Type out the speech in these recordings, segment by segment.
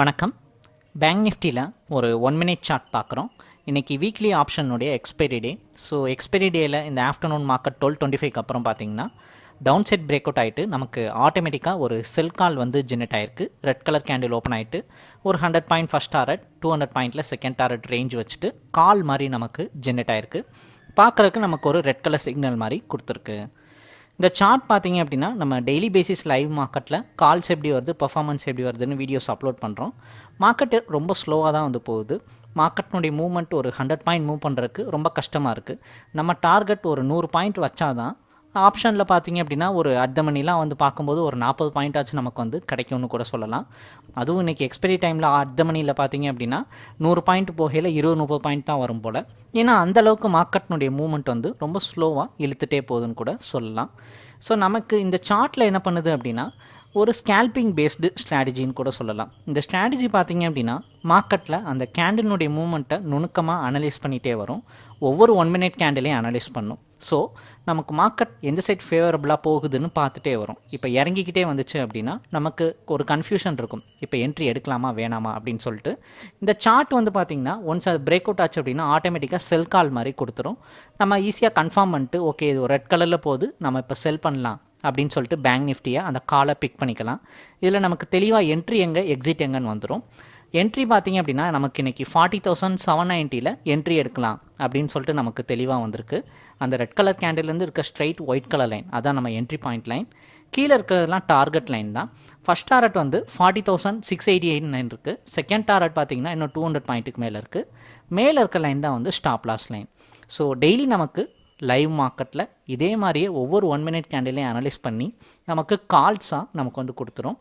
வணக்கம். பேங்க் நிஃப்டியில் ஒரு ஒன் மினிட் சார்ட் பார்க்குறோம். இன்றைக்கி வீக்லி ஆப்ஷனுடைய எக்ஸ்பைரி டே ஸோ எக்ஸ்பைரி டேயில் இந்த afternoon market twelve twenty five அப்புறம் பார்த்தீங்கன்னா டவுன் செட் பிரேக் அவுட் ஆகிட்டு நமக்கு ஆட்டோமேட்டிக்காக ஒரு செல் கால் வந்து ஜெனரேட் ஆயிருக்கு. ரெட் கலர் கேண்டில் ஓப்பன் ஆகிட்டு ஒரு hundred point first target two hundred பாயிண்ட்டில் செகண்ட் டாரட் ரேஞ்ச் வச்சுட்டு கால் மாதிரி நமக்கு ஜென்ரேட் ஆயிருக்கு. பார்க்குறதுக்கு நமக்கு ஒரு ரெட் கலர் சிக்னல் மாதிரி கொடுத்துருக்கு. இந்த சார்ட் பார்த்தீங்க அப்படின்னா நம்ம டெய்லி பேசிஸ் லைவ் மார்க்கெட்டில் கால்ஸ் எப்படி வருது பர்ஃபார்மன்ஸ் எப்படி வருதுன்னு வீடியோஸ் அப்லோட் பண்ணுறோம் மார்க்கெட்டு ரொம்ப ஸ்லோவாக தான் வந்து போகுது. மார்க்கெட்டினுடைய மூவ்மெண்ட் ஒரு ஹண்ட்ரட் பாயிண்ட் மூவ் பண்ணுறதுக்கு ரொம்ப கஷ்டமாக இருக்குது நம்ம டார்கெட் ஒரு நூறு பாயிண்ட் வச்சாதான் ஆப்ஷனில் பார்த்தீங்க அப்படின்னா ஒரு அர்த்த மணிலாம் வந்து பார்க்கும்போது ஒரு நாற்பது பாயிண்ட் ஆச்சு நமக்கு வந்து கிடைக்கும்னு கூட சொல்லலாம். அதுவும் இன்றைக்கி எக்ஸ்பைரி டைமில் அர்த்த மணியில் பார்த்தீங்க அப்படின்னா நூறு பாயிண்ட் போகையில் இருபது முப்பது பாயிண்ட் தான் வரும் போல். ஏன்னா அந்தளவுக்கு மார்க்கெட்னுடைய மூவ்மெண்ட் வந்து ரொம்ப ஸ்லோவாக இழுத்துட்டே போகுதுன்னு கூட சொல்லலாம். ஸோ நமக்கு இந்த சார்ட்டில் என்ன பண்ணுது அப்படின்னா ஒரு ஸ்கேல்பிங் பேஸ்டு ஸ்ட்ராட்டஜின்னு கூட சொல்லலாம். இந்த ஸ்ட்ராட்டஜி பார்த்தீங்க அப்படின்னா மார்க்கெட்டில் அந்த கேண்டிலுடைய மூமெண்ட்டை நுணுக்கமாக அனலைஸ் பண்ணிகிட்டே வரும். ஒவ்வொரு ஒன் மினிட் கேண்டிலையும் அனலைஸ் பண்ணும். ஸோ நமக்கு மார்க்கெட் எந்த சைட் ஃபேவரபுளாக போகுதுன்னு பார்த்துட்டே வரும். இப்போ இறங்கிக்கிட்டே வந்துச்சு அப்படின்னா நமக்கு ஒரு கன்ஃபியூஷன் இருக்கும். இப்போ என்ட்ரி எடுக்கலாமா வேணாமா அப்படின்னு சொல்லிட்டு. இந்த சார்ட் வந்து பார்த்திங்கன்னா ஒன்ஸ் அது பிரேக் அவுட் ஆச்சு அப்படின்னா ஆட்டோமேட்டிக்காக செல் கால் மாதிரி கொடுத்துரும். நம்ம ஈஸியாக கன்ஃபார்ம் பண்ணிட்டு ஓகே இது ரெட் கலரில் போகுது நம்ம இப்போ செல் பண்ணலாம் அப்படின்னு சொல்லிட்டு பேங்க் நிஃப்டியை அந்த காலை பிக் பண்ணிக்கலாம். இதில் நமக்கு தெளிவாக என்ட்ரி எங்கே எக்ஸிட் எங்கன்னு வந்துடும் என்ட்ரி பார்த்தீங்க அப்படின்னா நமக்கு இன்றைக்கி ஃபார்ட்டி தௌசண்ட் செவன் நைன்ட்டியில் என்ட்ரி எடுக்கலாம் அப்படின்னு சொல்லிட்டு நமக்கு தெளிவாக வந்திருக்கு. அந்த ரெட் கலர் கேண்டில்லேருந்து இருக்க ஸ்ட்ரைட் ஒயிட் கலர் லைன் அதான் நம்ம என்ட்ரி பாயிண்ட் லைன் கீழே இருக்கிறதுலாம் டார்கெட் லைன் தான். ஃபஸ்ட் டாரட் வந்து forty thousand six eighty eight nine இருக்குது செகண்ட் டாரட் பார்த்தீங்கன்னா இன்னும் டூ ஹண்ட்ரட் பாயிண்ட்டுக்கு மேலே இருக்குது மேலே இருக்க லைன் தான் வந்து stop loss line so daily நமக்கு லைவ் மார்க்கெட்டில் இதே மாதிரியே ஒவ்வொரு ஒன் மினிட் கேண்டிலையும் அனலைஸ் பண்ணி நமக்கு கால்ஸாக நமக்கு வந்து கொடுத்துரும்.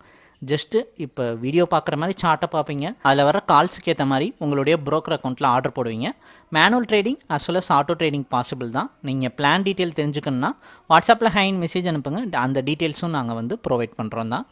ஜஸ்ட்டு இப்போ வீடியோ பார்க்குற மாதிரி சார்ட்டை பார்ப்பீங்க. அதில் வர கால்ஸுக்கு ஏற்ற மாதிரி உங்களுடைய ப்ரோக்கர் அக்கௌண்ட்டில் ஆர்டர் போடுவீங்க. Manual trading as well as auto trading possible தான். நீங்கள் பிளான் டீட்டெயில் தெரிஞ்சுக்கணுன்னா வாட்ஸ்அப்பில் ஹைன் மெசேஜ் அனுப்புங்க. அந்த டீட்டெயில்ஸும் நாங்கள் வந்து ப்ரொவைட் பண்ணுறோம் தான்.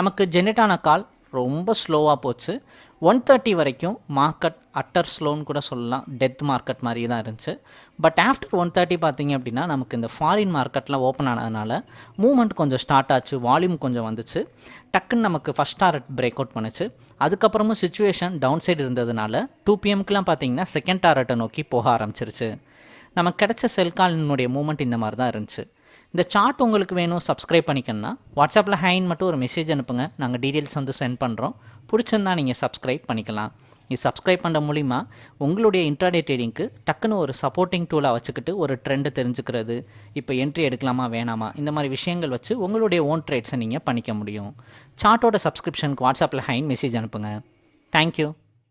நமக்கு ஜென்ரேட் ஆன கால் ரொம்ப ஸ்லோவாக போச்சு. ஒன் தேர்ட்டி வரைக்கும் மார்க்கெட் அட்டர் ஸ்லோன்னு கூட சொல்லலாம். டெத் மார்க்கெட் மாதிரி தான் இருந்துச்சு. பட் ஆஃப்டர் ஒன் தேர்ட்டி பார்த்தீங்க அப்படின்னா நமக்கு இந்த ஃபாரின் மார்க்கெட்லாம் ஓப்பன் ஆனதுனால மூமெண்ட் கொஞ்சம் ஸ்டார்ட் ஆச்சு வால்யூம் கொஞ்சம் வந்துச்சு. டக்குன்னு நமக்கு ஃபஸ்ட் டாரட் பிரேக் அவுட் பண்ணுச்சு. அதுக்கப்புறமும் சுச்சுவேஷன் டவுன் சைடு இருந்ததுனால டூ பிஎம்க்குலாம் பார்த்தீங்கன்னா செகண்ட் டாரட்டை நோக்கி போக ஆரம்பிச்சிருச்சு. நமக்கு கிடைச்ச செல் மூமெண்ட் இந்த மாதிரி தான் இருந்துச்சு. இந்த சார்ட் உங்களுக்கு வேணும் சப்ஸ்கிரைப் பண்ணிக்கணும்னா வாட்ஸ்அப்பில் ஹைன் மட்டும் ஒரு மெசேஜ் அனுப்புங்க. நாங்கள் டீட்டெயில்ஸ் வந்து சென்ட் பண்ணுறோம் பிடிச்சிருந்தா நீங்கள் சப்ஸ்கிரைப் பண்ணிக்கலாம். இது சப்ஸ்கிரைப் பண்ணுற மூலிமா உங்களுடைய இன்ட்ராடே ட்ரேடிங்க்கு டக்குன்னு ஒரு சப்போர்ட்டிங் டூலாக வச்சுக்கிட்டு ஒரு ட்ரெண்டை தெரிஞ்சுக்கிறது இப்போ என்ட்ரி எடுக்கலாமா வேணாமா இந்த மாதிரி விஷயங்கள் வச்சு உங்களுடைய ஓன் ட்ரேட்ஸை நீங்கள் பண்ணிக்க முடியும். சார்ட்டோட சப்ஸ்கிரிப்ஷனுக்கு வாட்ஸ்அப்பில் ஹைன் மெசேஜ் அனுப்புங்க. தேங்க்யூ